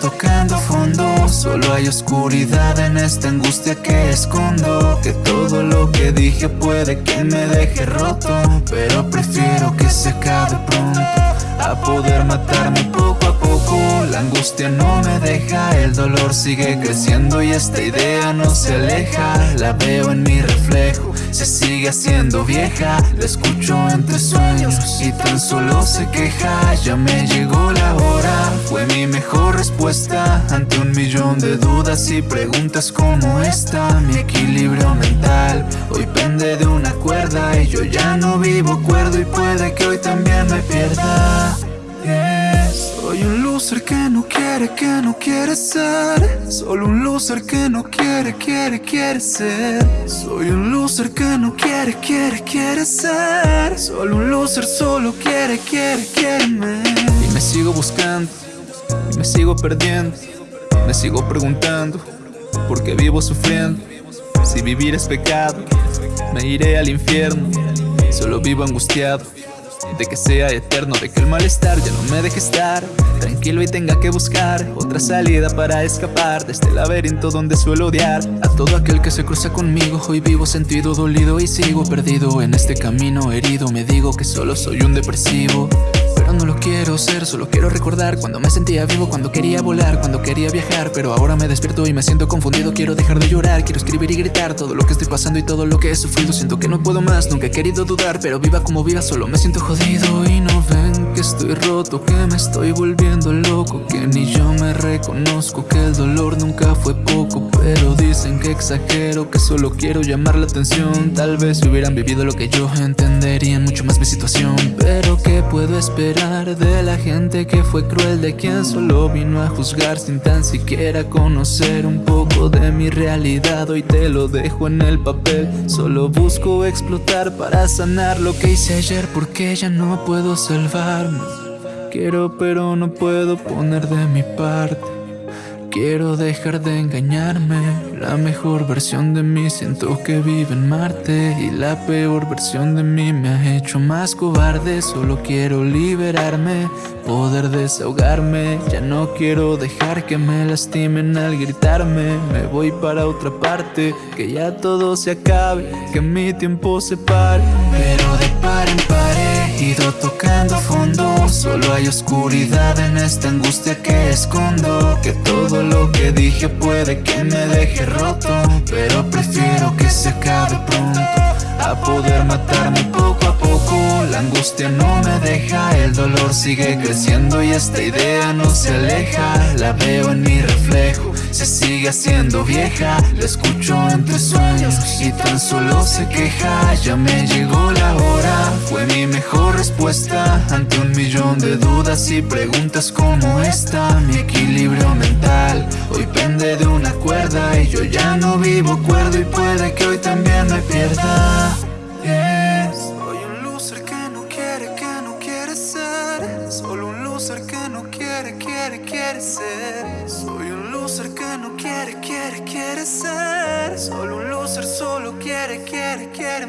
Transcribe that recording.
tocando fondo. Solo hay oscuridad en esta angustia que escondo. Que todo lo que dije puede que me deje roto. Pero prefiero que se acabe pronto. A poder matarme poco a poco. La angustia no me deja, el dolor sigue creciendo Y esta idea no se aleja. La veo en mi reflejo, se sigue haciendo vieja. La escucho entre sueños y tan solo se queja. Ya me llegó la hora, fue mi mejor respuesta. Ante un millón de dudas y preguntas como esta Mi equilibrio mental hoy pende de una cuerda Y yo ya no vivo cuerdo y puede que hoy también me pierda Soy un loser que no quiere, que no quiere ser. Solo un loser que no quiere, quiere, quiere ser. Soy un loser que no quiere, quiere, quiere ser. Solo un loser solo quiere, quiere, quiere Y me sigo buscando, y me sigo perdiendo. Me sigo preguntando, ¿por qué vivo sufriendo? Si vivir es pecado, me iré al infierno. Solo vivo angustiado de que sea eterno, de que el malestar ya no me deje estar. Tranquilo y tenga que buscar otra salida para escapar De este laberinto donde suelo odiar A todo aquel que se cruza conmigo. Hoy vivo sentido dolido y sigo perdido En este camino herido. Me digo que solo soy un depresivo solo quiero recordar Cuando me sentía vivo, cuando quería volar, cuando quería viajar Pero ahora me despierto y me siento confundido Quiero dejar de llorar, quiero escribir y gritar Todo lo que estoy pasando y todo lo que he sufrido Siento que no puedo más, nunca he querido dudar Pero viva como viva, solo me siento jodido Y no ven que estoy roto, que me estoy volviendo loco Que ni yo me reconozco, que el dolor nunca fue poco Pero dicen que exagero, que solo quiero llamar la atención. Tal vez si hubieran vivido lo que yo entenderían mucho más mi situación. Pero ¿qué puedo esperar? de la gente que fue cruel De quien solo vino a juzgar sin tan siquiera conocer un poco de mi realidad Hoy te lo dejo en el papel Solo busco explotar para sanar lo que hice ayer Porque ya no puedo Quiero pero no puedo poner de mi parte. Quiero dejar de engañarme. La mejor versión de mí siento que vive en Marte. Y la peor versión de mí me ha hecho más cobarde. Solo quiero liberarme, poder desahogarme. Ya no quiero dejar que me lastimen al gritarme. Me voy para otra parte, que ya todo se acabe Que mi tiempo se pare. Pero de par en par he ido tocando fondo. Solo hay oscuridad en esta angustia que escondo. Que todo lo que dije puede que me deje roto. Pero prefiero que se acabe pronto. A poder matarme poco a poco. La angustia no me deja, el dolor sigue creciendo Y esta idea no se aleja. La veo en mi reflejo, se sigue haciendo vieja. La escucho entre sueños y tan solo se queja. Ya me llegó la hora, Ante un millón de dudas y preguntas como esta. Mi equilibrio mental hoy pende de una cuerda Y yo ya no vivo cuerdo y puede que hoy también me pierda. Soy un loser que no quiere, que no quiere ser. Solo un loser que no quiere, quiere, quiere ser. Soy un loser que no quiere, quiere, quiere ser. Solo un loser solo quiere, quiere, quiere